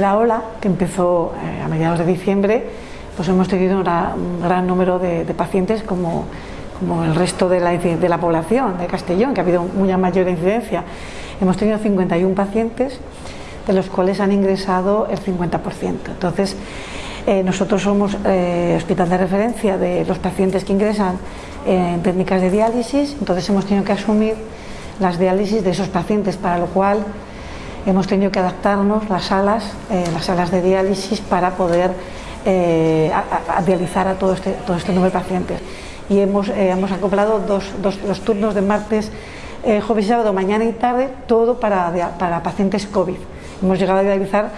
tercera ola, que empezó eh, a mediados de diciembre, pues hemos tenido un gran número de, de pacientes como, como, el resto de la, de la, población de Castellón, que ha habido una mayor incidencia. Hemos tenido 51 pacientes, de los cuales han ingresado el 50%. Entonces, eh, nosotros somos eh, hospital de referencia de los pacientes que ingresan en técnicas de diálisis, entonces hemos tenido que asumir las diálisis de esos pacientes, para lo cual hemos tenido que adaptarnos las salas, eh, las salas de diálisis para poder eh, a, dializar a todo este, todo este número de pacientes. Y hemos, eh, hemos acoplado dos, dos, los turnos de martes, eh, jueves y sábado, mañana y tarde, todo para, para pacientes COVID. Hemos llegado a dializar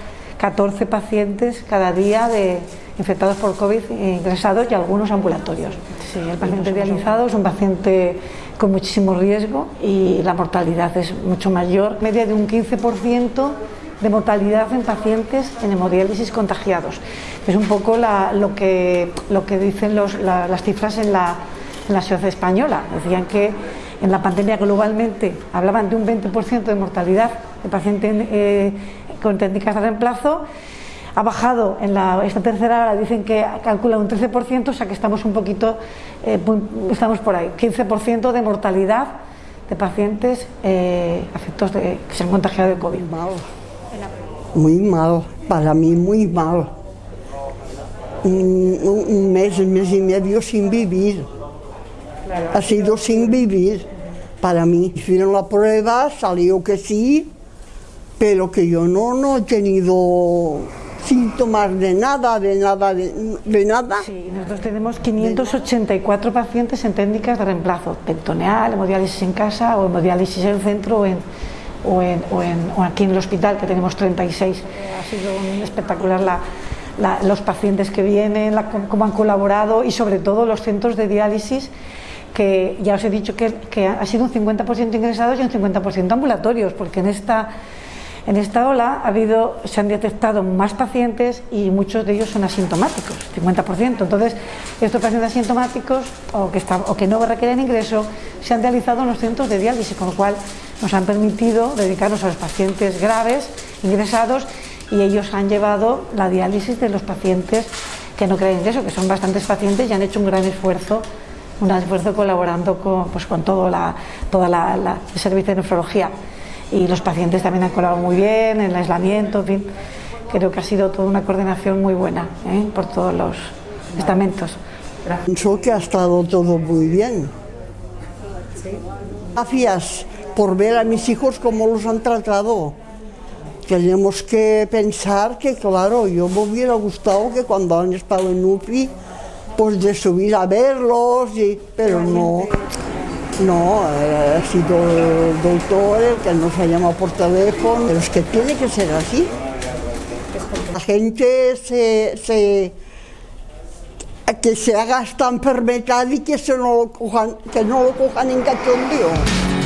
14 pacientes cada día de infectados por COVID ingresados y algunos ambulatorios. Sí, el paciente dializado es un paciente con muchísimo riesgo y la mortalidad es mucho mayor, media de un 15% de mortalidad en pacientes en hemodiálisis contagiados. Es un poco la, lo, que, lo que dicen los, la, las cifras en la, en la sociedad española. Decían que en la pandemia globalmente hablaban de un 20% de mortalidad de pacientes eh, con técnicas de reemplazo ha bajado en la, esta tercera hora, dicen que calcula un 13%, o sea que estamos un poquito, eh, estamos por ahí, 15% de mortalidad de pacientes eh, afectos de, que se han contagiado de COVID. Mal. Muy mal, para mí muy mal. Un, un mes, un mes y medio sin vivir. Claro. Ha sido sin vivir para mí. Hicieron la prueba, salió que sí, pero que yo no, no he tenido síntomas de nada, de nada, de, nada. Sí, nosotros tenemos 584 pacientes en técnicas de reemplazo, peritoneal, hemodiálisis en casa o hemodiálisis en centro o, en, o, en, o, en, o aquí en el hospital que tenemos 36. Ha sido espectacular la, la, los pacientes que vienen, la, cómo han colaborado y sobre todo los centros de diálisis que ya os he dicho que, que ha sido un 50% ingresados y un 50% ambulatorios, porque en esta en esta ola se han detectado más pacientes y muchos de ellos son asintomáticos, 50%. Entonces, estos pacientes asintomáticos o que, no requieren ingreso se han realizado en los centros de diálisis, con lo cual nos han permitido dedicarnos a los pacientes graves, ingresados, y ellos han llevado la diálisis de los pacientes que no creen ingreso, que son bastantes pacientes y han hecho un gran esfuerzo un esfuerzo colaborando con, pues, todo el servicio de nefrología y los pacientes también han colaborado muy bien en el aislamiento, en fin, creo que ha sido toda una coordinación muy buena ¿eh? por todos los estamentos. Pienso que ha estado todo muy bien. Gracias por ver a mis hijos cómo los han tratado. Tenemos que pensar que, claro, yo me hubiera gustado que cuando han estado en UPI, pues de subir a verlos, pero no. No, ha sido el doctor el que nos ha llamado por teléfono, pero es que tiene que ser así. La gente se, se que se haga esta enfermedad y que, se no lo cojan, que no lo cojan en cachondeo.